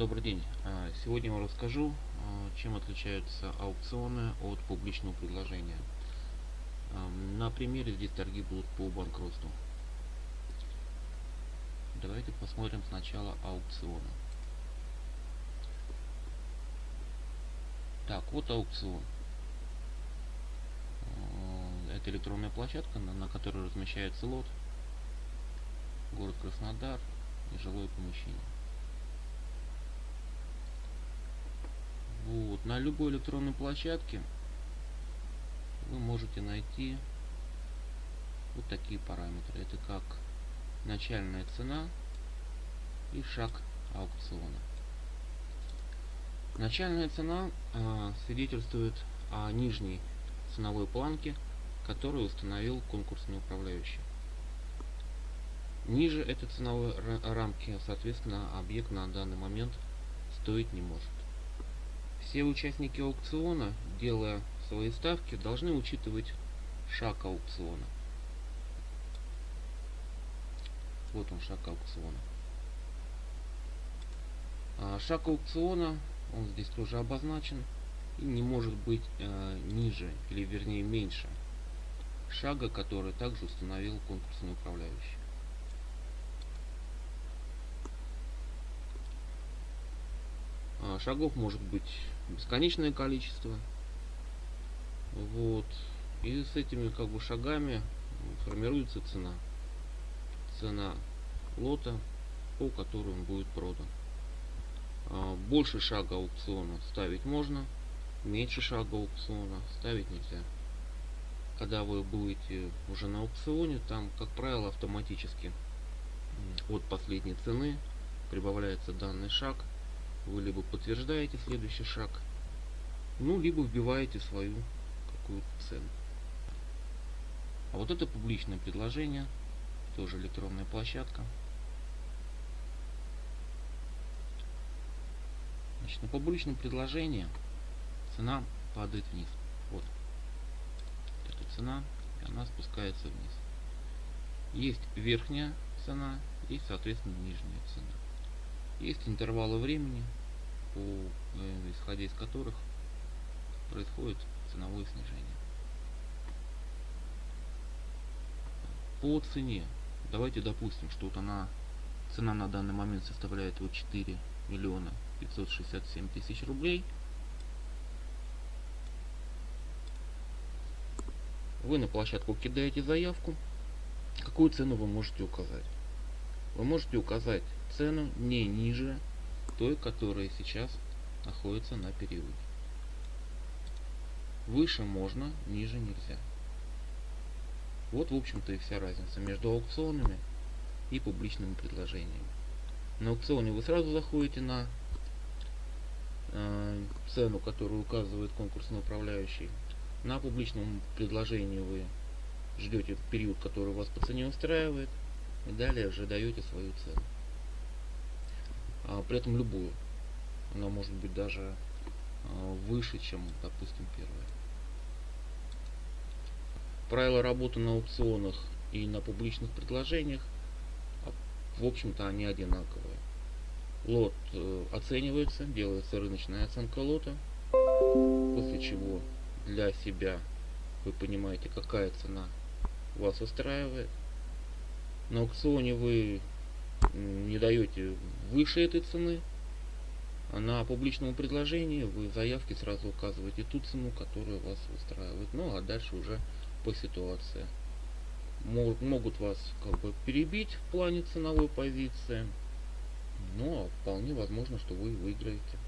Добрый день. А, сегодня я вам расскажу, а, чем отличаются аукционы от публичного предложения. А, на примере здесь торги будут по банкротству. Давайте посмотрим сначала аукционы. Так, вот аукцион. Это электронная площадка, на которой размещается лот. Город Краснодар и жилое помещение. Вот. На любой электронной площадке вы можете найти вот такие параметры. Это как начальная цена и шаг аукциона. Начальная цена э, свидетельствует о нижней ценовой планке, которую установил конкурсный управляющий. Ниже этой ценовой рамки, соответственно, объект на данный момент стоить не может. Все участники аукциона, делая свои ставки, должны учитывать шаг аукциона. Вот он шаг аукциона. А шаг аукциона, он здесь тоже обозначен, и не может быть э, ниже, или вернее меньше шага, который также установил конкурсный управляющий. А, шагов может быть бесконечное количество. Вот. И с этими как бы шагами формируется цена. Цена лота, по которой он будет продан. А, больше шага аукциона ставить можно, меньше шага аукциона ставить нельзя. Когда вы будете уже на аукционе, там, как правило, автоматически от последней цены прибавляется данный шаг – вы либо подтверждаете следующий шаг, ну, либо вбиваете свою какую-то цену. А вот это публичное предложение, тоже электронная площадка. Значит, на публичном предложении цена падает вниз. Вот. эта цена, и она спускается вниз. Есть верхняя цена и, соответственно, нижняя цена. Есть интервалы времени, по, исходя из которых происходит ценовое снижение. По цене, давайте допустим, что вот она, цена на данный момент составляет вот 4 миллиона 567 тысяч рублей. Вы на площадку кидаете заявку. Какую цену вы можете указать? Вы можете указать цену не ниже той, которая сейчас находится на периоде. Выше можно, ниже нельзя. Вот, в общем-то, и вся разница между аукционами и публичными предложениями. На аукционе вы сразу заходите на э, цену, которую указывает конкурсный управляющий. На публичном предложении вы ждете период, который вас по цене устраивает, и далее уже даете свою цену а, при этом любую. Она может быть даже а, выше, чем, допустим, первая. Правила работы на аукционах и на публичных предложениях, а, в общем-то, они одинаковые. Лот э, оценивается, делается рыночная оценка лота, после чего для себя вы понимаете, какая цена вас устраивает. На аукционе вы не даете выше этой цены, а на публичном предложении вы в заявке сразу указываете ту цену, которая вас устраивает. Ну а дальше уже по ситуации. Могут, вас как бы перебить в плане ценовой позиции, но вполне возможно, что вы выиграете.